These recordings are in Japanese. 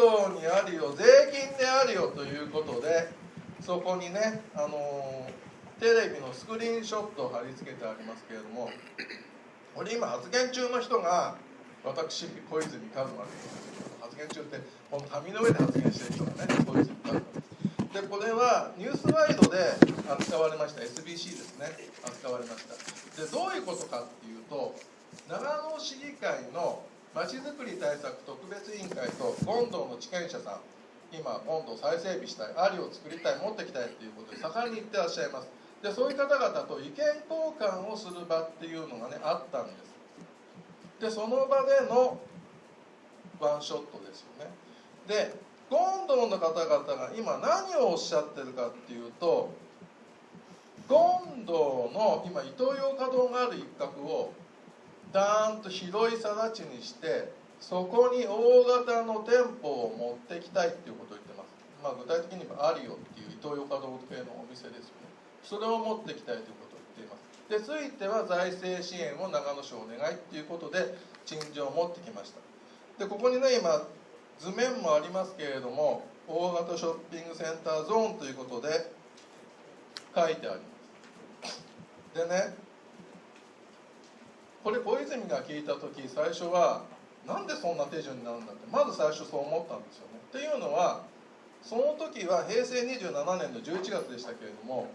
道にあるよ税金であるよということでそこにねあのテレビのスクリーンショットを貼り付けてありますけれどもこれ今発言中の人が私小泉一馬です。発言中ってこの紙の上で発言してる人がね小泉一馬でこれはニュースワイドで扱われました。SBC ですね。扱われました。でどういうことかっていうと長野市議会のまちづくり対策特別委員会と権堂の地権者さん。今今度再整備したいありを作りたい持ってきたいっていうことで盛んに言ってらっしゃいます。でそういう方々と意見交換をする場っていうのがねあったんです。でその場でのワンショットですよね。で権堂の方々が今何をおっしゃってるかっていうと権堂の今イトーヨーカ堂がある一角をダーンと広い更地にしてそこに大型の店舗を持ってきたいっていうことを言ってます、まあ、具体的にはアリオっていうイトーヨーカ堂系のお店ですよね。それを持ってきたいということを言っています。でついては財政支援を長野市お願いっていうことで陳情を持ってきました。でここにね今図面もありますけれども大型ショッピングセンターゾーンということで書いてあります。でねこれ小泉が聞いた時最初はなんでそんな手順になるんだってまず最初そう思ったんですよね。っていうのはその時は平成27年の11月でしたけれども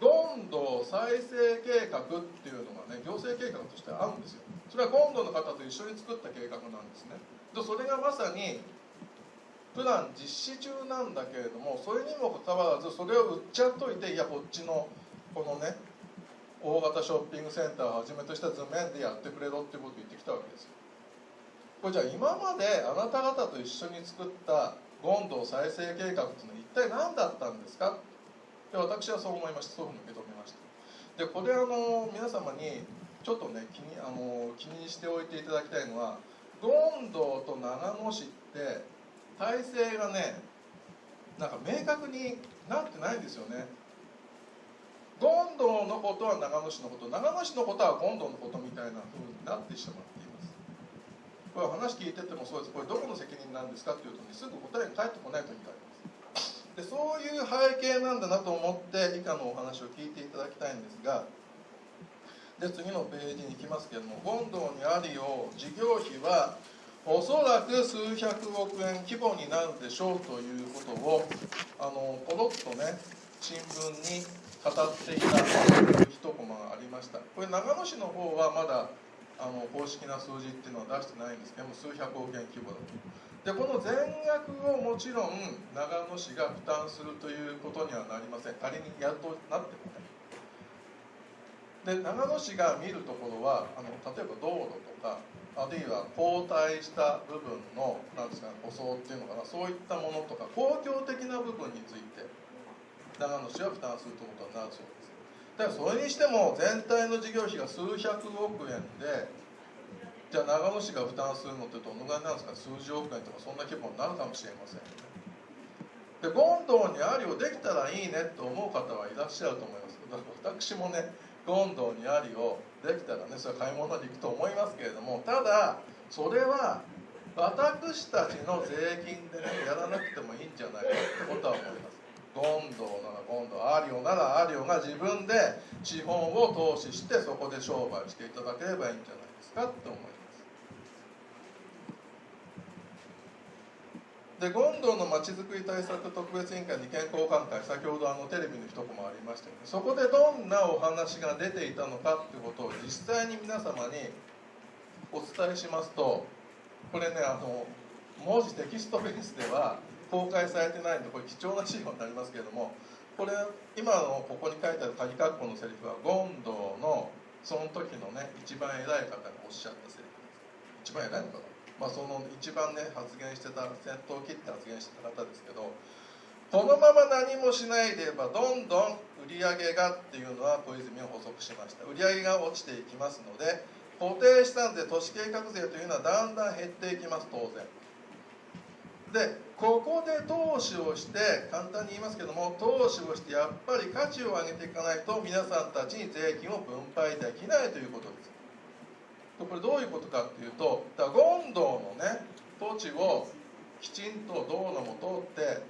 どんどん再生計画っていうのがね行政計画としてあるんですよ。それは今度の方と一緒に作った計画なんですね。でそれがまさにプラン実施中なんだけれどもそれにもかかわらずそれを売っちゃっといていやこっちのこのね大型ショッピングセンターをはじめとした図面でやってくれろってことを言ってきたわけですよ。これじゃあ今まであなた方と一緒に作った権堂再生計画っていうのは一体何だったんですか？で私はそう思いました。そういうふうに受け止めました。でこれあの皆様にちょっとね気にあの気にしておいていただきたいのは権堂と長野市って体制がねなんか明確になってないんですよね。権堂のことは長野市のこと長野市のことは権堂のことみたいなふうになってしまっています。これ話聞いててもそうです。これどこの責任なんですかっていうと、ね、すぐ答えが返ってこない時があります。でそういう背景なんだなと思って以下のお話を聞いていただきたいんですがで次のページに行きますけれども権堂にあるよう事業費はおそらく数百億円規模になるでしょうということをあのポロッとね新聞に語っていた一コマがありました。これ長野市の方はまだあの公式な数字っていうのは出してないんですけども数百億円規模だと。でこの全額をもちろん長野市が負担するということにはなりません。仮にやっとなってもね。で長野市が見るところはあの例えば道路とかあるいは後退した部分のなんですか、舗装っていうのかなそういったものとか公共的な部分について長野市は負担するということになるそうですだからそれにしても全体の事業費が数百億円でじゃあ長野市が負担するのってどのぐらいなんですか？数十億円とかそんな規模になるかもしれません。で権堂にありをできたらいいねと思う方はいらっしゃると思います。だから私もね権堂にありをできたらねそれは買い物に行くと思いますけれどもただそれは私たちの税金でねやらなくてもいいんじゃないかってことは思います。権堂なら権堂ありょならありょが自分で資本を投資してそこで商売していただければいいんじゃないですかって思います。で権堂のまちづくり対策特別委員会に健康艦会先ほどあのテレビの一コマありましたよねそこでどんなお話が出ていたのかっていうことを実際に皆様にお伝えしますとこれねあの文字テキストベースでは公開されてないんでこれ貴重な資料になりますけれどもこれ今のここに書いてある鍵括弧のセリフは権堂のその時のね一番偉い方がおっしゃったセリフです。一番偉いのかな？まあその一番ね発言してた先頭を切って発言してた方ですけどこのまま何もしないでいればどんどん売り上げがっていうのは小泉を補足しました。売り上げが落ちていきますので固定資産税都市計画税というのはだんだん減っていきます当然。でここで投資をして簡単に言いますけども投資をしてやっぱり価値を上げていかないと皆さんたちに税金を分配できないということです。これどういうことかっていうとだ権堂のね土地をきちんと道路も通って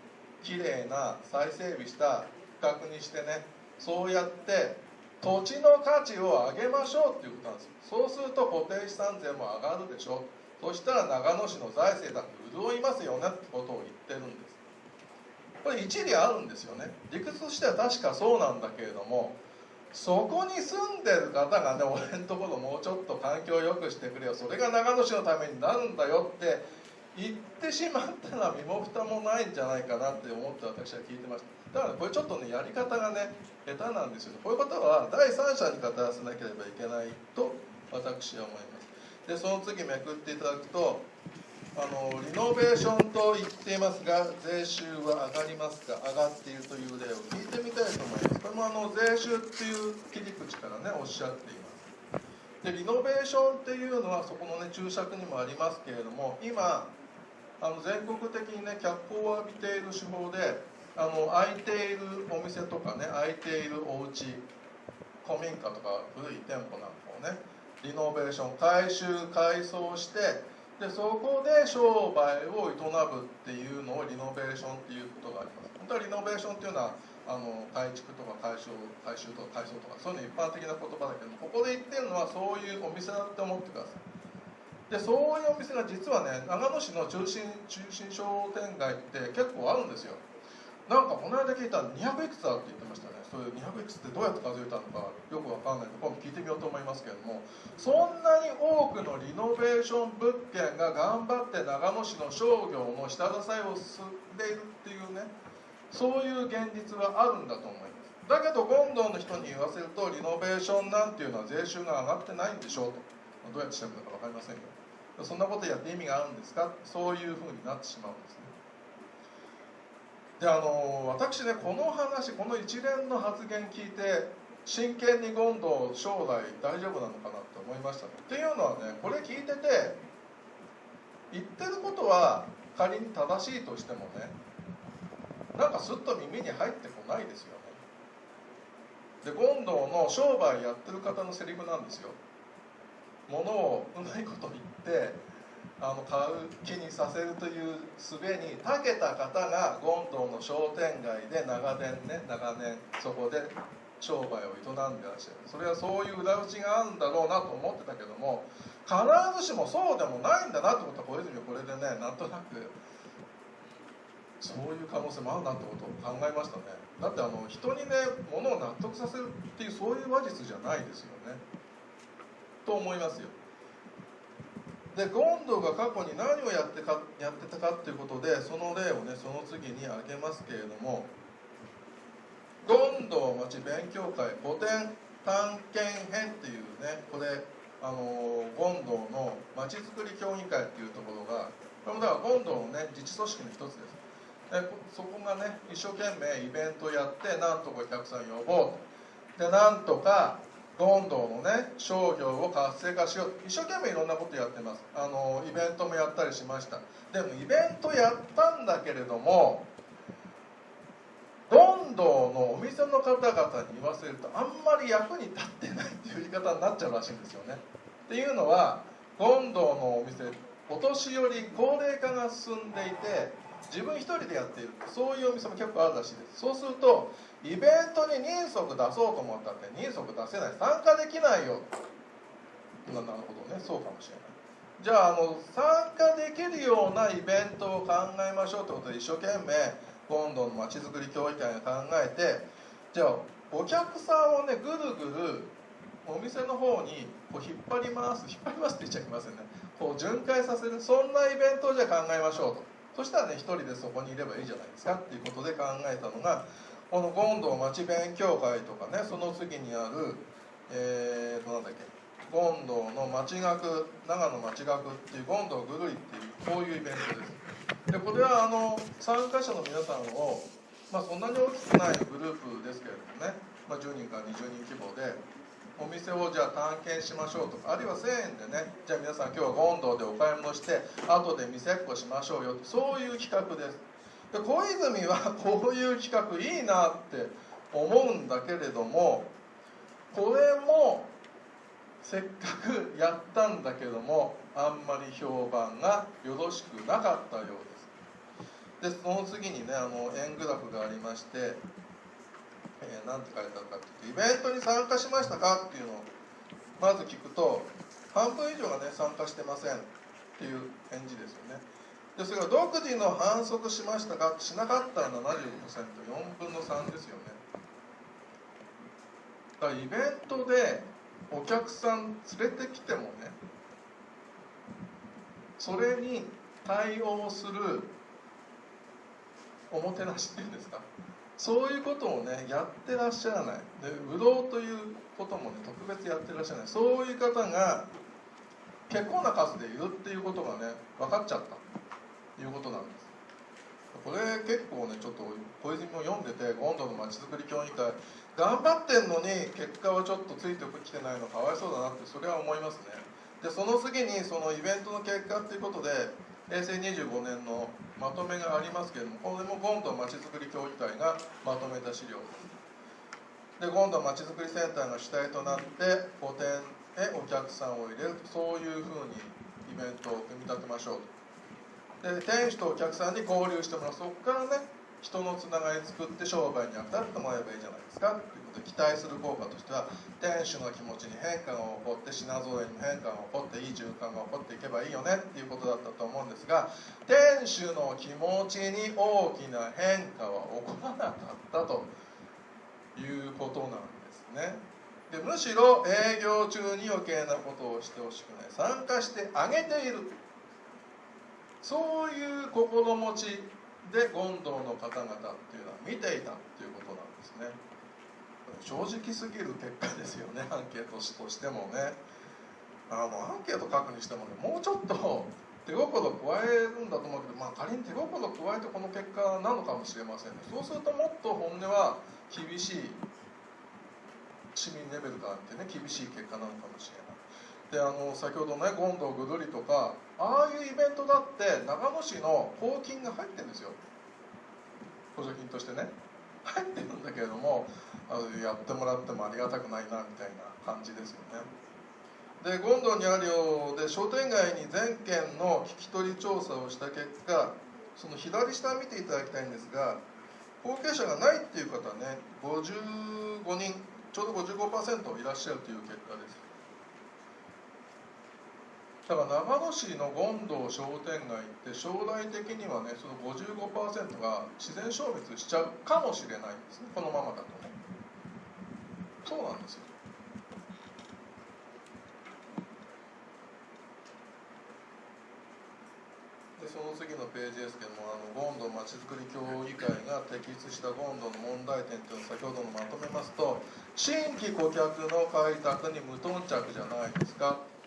きれいな再整備した区画にしてねそうやって土地の価値を上げましょうっていうことなんですそうすると固定資産税も上がるでしょ。そしたら長野市の財政だって潤いますよねってことを言ってるんです。これ一理あるんですよね。理屈としては確かそうなんだけれどもそこに住んでる方がね俺のところもうちょっと環境を良くしてくれよ。それが長野市のためになるんだよって言ってしまったら身も蓋もないんじゃないかなって思って私は聞いてました。だからこれちょっとねやり方がね下手なんですよ。こういうことは第三者に語らせなければいけないと私は思います。でその次めくっていただくとあのリノベーションと言っていますが税収は上がりますか上がっているという例を聞いてみたいと思いますこれもあの税収っていう切り口からねおっしゃっていますでリノベーションっていうのはそこのね注釈にもありますけれども今あの全国的にね脚光を浴びている手法であの空いているお店とかね空いているお家古民家とか古い店舗なんかをねリノベーション改修改装してでそこで商売を営むっていうのをリノベーションっていうことがあります。本当はリノベーションっていうのはあの改築とか改修改修とか改装とかそういうの一般的な言葉だけどここで言ってるのはそういうお店だって思ってくださいでそういうお店が実はね長野市の中心中心商店街って結構あるんですよ。なんかこの間聞いたら200いくつあるって言ってましたね。そういう200いくつってどうやって数えたのかよくわかんないので今度聞いてみようと思いますけれどもそんなに多くのリノベーション物件が頑張って長野市の商業の下支えを進んでいるっていうねそういう現実はあるんだと思います。だけど権藤の人に言わせるとリノベーションなんていうのは税収が上がってないんでしょうと。どうやってしてるのか分かりませんよそんなことやって意味があるんですか？そういうふうになってしまうんですね。であの私ねこの話この一連の発言聞いて真剣に権藤将来大丈夫なのかなと思いましたっていうのはねこれ聞いてて言ってることは仮に正しいとしてもねなんかすっと耳に入ってこないですよね。で権藤の商売やってる方のセリフなんですよ。ものをうまいこと言ってあの買う気にさせるという術に長けた方が権藤の商店街で長年ね長年そこで商売を営んでらっしゃる。それはそういう裏打ちがあるんだろうなと思ってたけども必ずしもそうでもないんだなってことは小泉はこれでねなんとなくそういう可能性もあるなってことを考えましたね。だってあの人にねものを納得させるっていうそういう話術じゃないですよね。と思いますよ。でゴンドが過去に何をやってかやってたかっていうことでその例をねその次に挙げますけれどもゴンド町勉強会古典探検編っていうねこれあのゴンドのまちづくり協議会っていうところがこれもだからゴンドのね自治組織の一つです。でそこがね一生懸命イベントやってなんとかお客さん呼ぼうと。でなんとかどんどんのね商業を活性化しよう。一生懸命いろんなことやってます。あのイベントもやったりしました。でもイベントやったんだけれどもどんどんのお店の方々に言わせるとあんまり役に立ってないっていう言い方になっちゃうらしいんですよね。っていうのはどんどんのお店お年寄り高齢化が進んでいて自分一人でやっている。そういうお店も結構あるらしいです。そうするとイベントに人足出そうと思ったって人足出せない。参加できないよ。なるほどねそうかもしれない。じゃああの参加できるようなイベントを考えましょうってことで一生懸命今度のまちづくり協議会が考えてじゃあお客さんをねぐるぐるお店の方にこう引っ張ります引っ張りますって言っちゃいけませんね。こう巡回させるそんなイベントをじゃあ考えましょうと。そしたらね一人でそこにいればいいじゃないですかっていうことで考えたのがこの権藤町勉強会とかねその次にあるえーとなんだっけ権藤の町学長野町学っていう権藤ぐるりっていうこういうイベントです。でこれはあの参加者の皆さんをまあそんなに大きくないグループですけれどもね、まあ、10人から20人規模でお店をじゃあ探検しましょうとかあるいは1000円でねじゃあ皆さん今日は権藤でお買い物して後で店っこしましょうよそういう企画です。で小泉は こういう企画いいなって思うんだけれどもこれもせっかくやったんだけどもあんまり評判がよろしくなかったようです。でその次にねあの円グラフがありまして、えー、なんて書いてあるかっていうとイベントに参加しましたかっていうのをまず聞くと半分以上がね参加してませんっていう返事ですよね。でそれが独自の反則しましたかしなかったら 75%4 分の3ですよね。だからイベントでお客さん連れてきてもねそれに対応するおもてなしっていうんですかそういうことをねやってらっしゃらない。で武道ということもね特別やってらっしゃらない。そういう方が結構な数でいるっていうことがね分かっちゃった。いうことなんです。これ結構ねちょっと小泉も読んでて今度のまちづくり協議会頑張ってんのに結果はちょっとついてきてないのかわいそうだなってそれは思いますね。でその次にそのイベントの結果っていうことで平成25年のまとめがありますけれどもこれも今度まちづくり協議会がまとめた資料。で今度まちづくりセンターが主体となって補填へお客さんを入れるそういうふうにイベントを組み立てましょうと。で店主とお客さんに交流してもらうそこからね人のつながり作って商売に当たってもらえばいいじゃないですかということで期待する効果としては店主の気持ちに変化が起こって品揃えに変化が起こっていい循環が起こっていけばいいよねっていうことだったと思うんですが店主の気持ちに大きな変化は起こらなかったということなんですね。でむしろ営業中に余計なことをしてほしくない。参加してあげている。そういう心持ちで権藤の方々っていうのは見ていたっていうことなんですね。正直すぎる結果ですよね。アンケートとしてもね。あのアンケート書くにしてもねもうちょっと手心加えるんだと思うけど、まあ、仮に手心加えてこの結果なのかもしれませんね。そうするともっと本音は厳しい市民レベルから見てね厳しい結果なのかもしれない。であの先ほどね権藤ぐるりとかああいうイベントだって長野市の公金が入ってるんですよ。補助金としてね。入ってるんだけれどもあのやってもらってもありがたくないなみたいな感じですよね。で権藤にあるようで商店街に全県の聞き取り調査をした結果その左下見ていただきたいんですが後継者がないっていう方ね55人ちょうど55%いらっしゃるという結果です。だから長野市の権藤商店街って将来的にはねその55%が自然消滅しちゃうかもしれないんですね。このままだとね。そうなんですよ。でその次のページですけどもあの権藤まちづくり協議会が摘出した権藤の問題点というのを先ほどのまとめますと新規顧客の開拓に無頓着じゃないですか。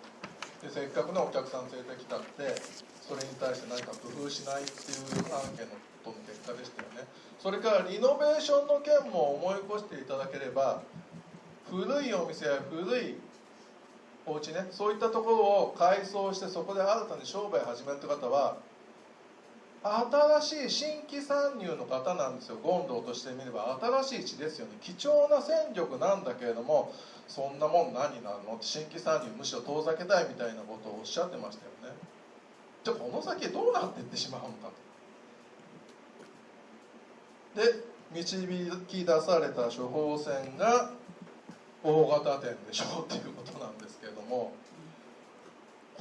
でせっかくのお客さん連れてきたってそれに対して何か工夫しないっていうアンケートの結果でしたよね。それからリノベーションの件も思い起こしていただければ古いお店や古いお家ねそういったところを改装してそこで新たに商売始めるって方は新しい新規参入の方なんですよ。権藤としてみれば新しい地ですよね。貴重な戦力なんだけれどもそんなもん何なの？って新規参入むしろ遠ざけたいみたいなことをおっしゃってましたよね。じゃあこの先どうなっていってしまうのかと。で導き出された処方箋が大型店でしょうっていうことなんですけれども。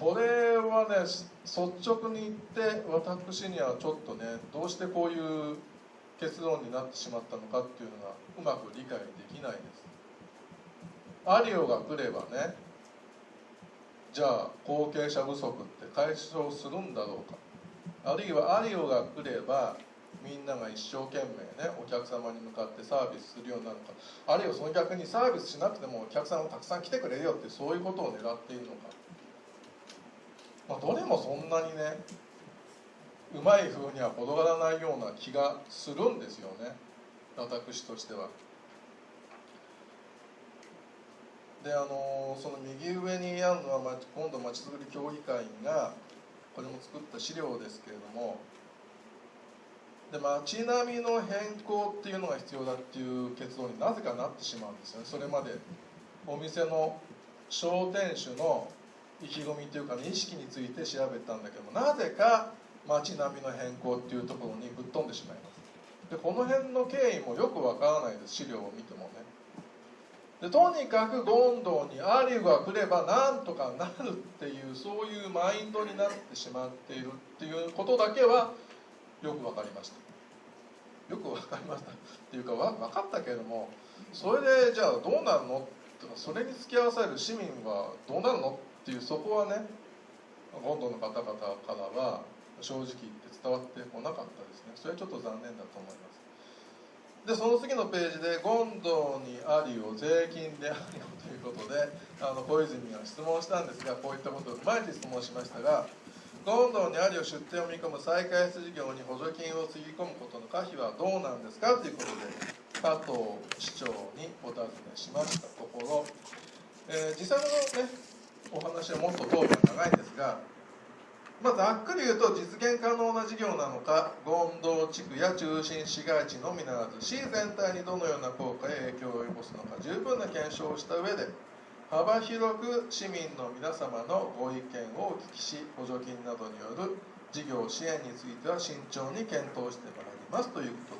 これはね率直に言って私にはちょっとねどうしてこういう結論になってしまったのかっていうのがうまく理解できないです。アリオが来ればねじゃあ後継者不足って解消するんだろうか。あるいはアリオが来ればみんなが一生懸命ねお客様に向かってサービスするようになるのか。あるいはその逆にサービスしなくてもお客さんがたくさん来てくれるよってそういうことを狙っているのか、まあ、どれもそんなにねうまい風には転がらないような気がするんですよね。私としては。であのその右上にあるのは今度まちづくり協議会がこれも作った資料ですけれども。で街並みの変更っていうのが必要だっていう結論になぜかなってしまうんですよね。それまでお店の商店主の意気込みというか、ね、意識について調べたんだけどもなぜか街並みの変更っていうところにぶっ飛んでしまいます。でこの辺の経緯もよくわからないです資料を見てもね。でとにかく権藤にアリが来ればなんとかなるっていうそういうマインドになってしまっているっていうことだけはよく分かりました。よく分かりましたっていうかわ分かったけれどもそれでじゃあどうなるの？とかそれに付き合わされる市民はどうなるの？っていうそこはね権藤の方々からは正直言って伝わってこなかったですね。それはちょっと残念だと思います。でその次のページで「権藤にありを税金でありを」ということであの小泉が質問したんですがこういったことを踏まえて質問しましたが権藤にありを出店を見込む再開発事業に補助金をつぎ込むことの可否はどうなんですかということで加藤市長にお尋ねしましたところ、えー、実際のねお話はもっと討論が長いんですがまあ、ざっくり言うと実現可能な事業なのか権藤地区や中心市街地のみならず市全体にどのような効果や影響を及ぼすのか十分な検証をした上で幅広く市民の皆様のご意見をお聞きし補助金などによる事業支援については慎重に検討してまいりますということです。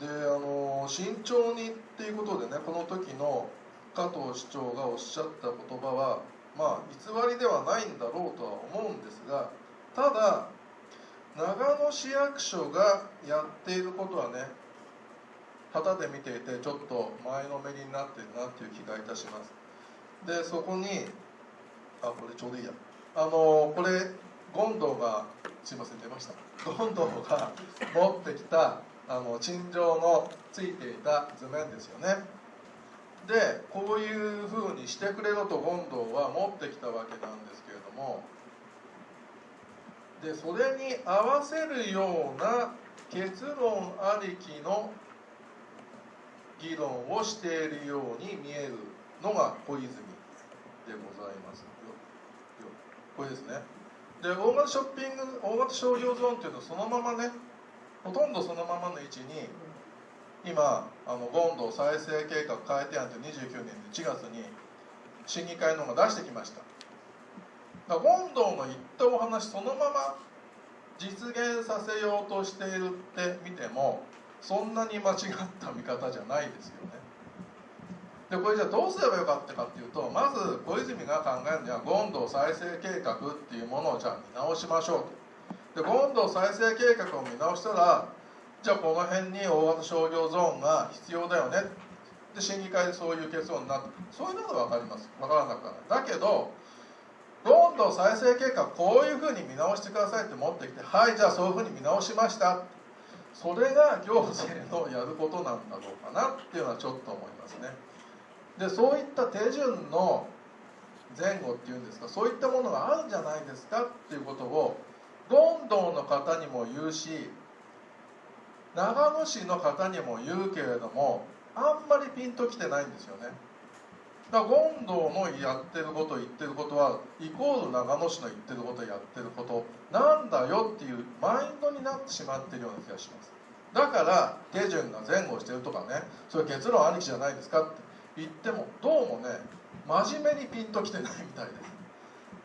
であの慎重にっていうことでねこの時の加藤市長がおっしゃった言葉はまあ偽りではないんだろうとは思うんですがただ長野市役所がやっていることはね旗で見ていてちょっと前のめりになってるなっていう気がいたします。でそこにあこれちょうどいいや。あのこれ権藤がすいません出ました。権藤が持ってきたあの陳情のついていた図面ですよね。でこういうふうにしてくれろと権藤は持ってきたわけなんですけれども。でそれに合わせるような結論ありきの議論をしているように見えるのが小泉でございます。これですね。で大型ショッピング大型商業ゾーンっていうのはそのままねほとんどそのままの位置に今あの権藤再生計画改定案って29年1月に審議会の方が出してきました。だから権藤の言ったお話そのまま実現させようとしているって見てもそんなに間違った見方じゃないですよね。でこれじゃあどうすればよかったかっていうとまず小泉が考えるには権藤再生計画っていうものをじゃあ見直しましょうと。で権藤再生計画を見直したらじゃあこの辺に大型商業ゾーンが必要だよね。で審議会でそういう結論になった。そういうのは分かります。分からなくはない。だけどどんどん再生計画こういうふうに見直してくださいって持ってきてはいじゃあそういうふうに見直しました。それが行政のやることなんだろうかなっていうのはちょっと思いますね。でそういった手順の前後っていうんですかそういったものがあるんじゃないですかっていうことをどんどんの方にも言うし長野市の方にも言うけれどもあんまりピンときてないんですよね。だから権藤のやってること言ってることはイコール長野市の言ってることやってることなんだよっていうマインドになってしまってるような気がします。だから手順が前後してるとかねそれ結論ありきじゃないですかって言ってもどうもね真面目にピンときてないみたいです。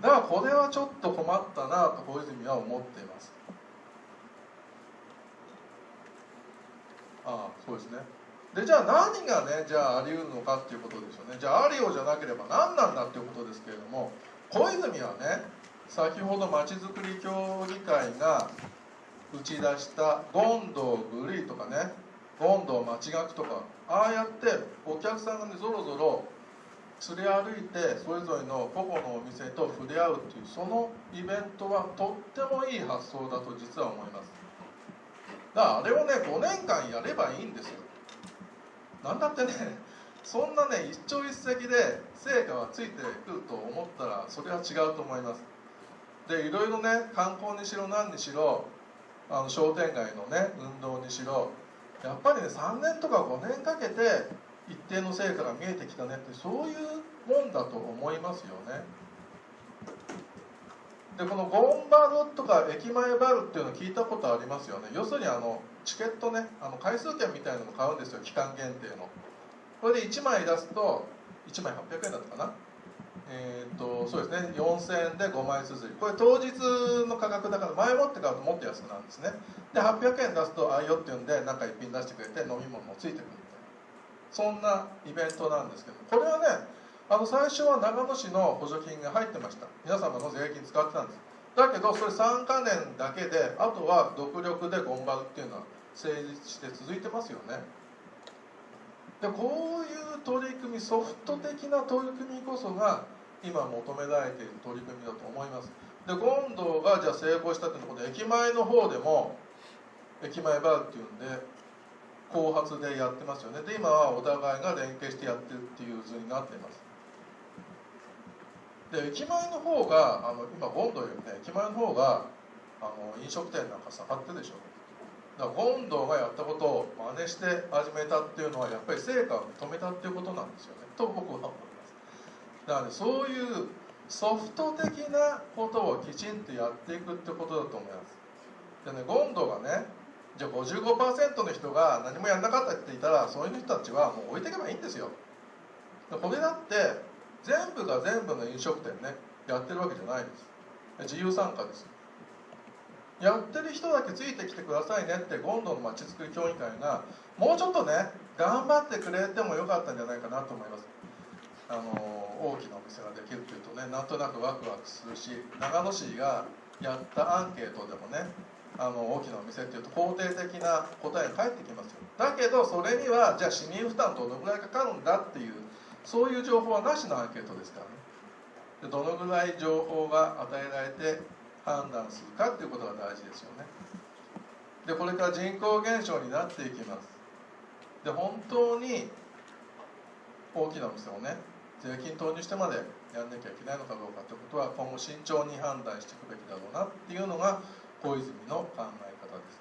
だからこれはちょっと困ったなと小泉は思っています。ああそうですね。でじゃあ何がねじゃああり得るのかっていうことですよね。じゃあありようじゃなければ何なんだっていうことですけれども小泉はね先ほどまちづくり協議会が打ち出した権藤グリーとかね権藤町学とかああやってお客さんがねぞろぞろ連れ歩いてそれぞれの個々のお店と触れ合うっていうそのイベントはとってもいい発想だと実は思います。だからあれをね5年間やればいいんですよ。なんだってね そんなね一朝一夕で成果がついてくると思ったらそれは違うと思います。でいろいろね観光にしろ何にしろあの商店街のね運動にしろやっぱりね3年とか5年かけて一定の成果が見えてきたねってそういうもんだと思いますよね。でこのゴンバルとか駅前バルっていうの聞いたことありますよね。要するにあのチケットねあの回数券みたいなの買うんですよ。期間限定の。これで1枚出すと1枚800円だったかな。えー、とそうですね。4000円で5枚綴りこれ当日の価格だから前もって買うともっと安くなるんですね。で800円出すとあいよっていうんで中一品出してくれて飲み物もついてくる。そんなイベントなんですけどこれはねあの最初は長野市の補助金が入ってました。皆様の税金使ってたんです。だけどそれ3か年だけであとは独力でゴンバルっていうのは成立して続いてますよね。でこういう取り組みソフト的な取り組みこそが今求められている取り組みだと思います。で権堂がじゃあ成功したっていうのは駅前の方でも駅前バーっていうんで後発でやってますよね。で今はお互いが連携してやってるっていう図になってます。で駅前の方があの今権堂よりね駅前の方があの飲食店なんか下がってるでしょ。だから権堂がやったことを真似して始めたっていうのはやっぱり成果を認めたっていうことなんですよね。と僕は思います。だから、ね、そういうソフト的なことをきちんとやっていくってことだと思います。でね権堂がねじゃあ55%の人が何もやんなかったって言ったらそういう人たちはもう置いていけばいいんですよ。これだって全部が全部の飲食店ねやってるわけじゃないです。自由参加です。やってる人だけついてきてくださいねってゴンドのまちづくり協議会がもうちょっとね頑張ってくれてもよかったんじゃないかなと思います。あの大きなお店ができるというとねなんとなくワクワクするし長野市がやったアンケートでもねあの大きなお店っていうと肯定的な答えが返ってきますよ。だけどそれにはじゃあ市民負担どのぐらいかかるんだっていうそういう情報はなしのアンケートですからね。でどのぐらい情報が与えられて判断するかっていうことが大事ですよね。でこれから人口減少になっていきます。で本当に大きなお店をね税金投入してまでやんなきゃいけないのかどうかってことは今後慎重に判断していくべきだろうなっていうのが小泉の考え方です。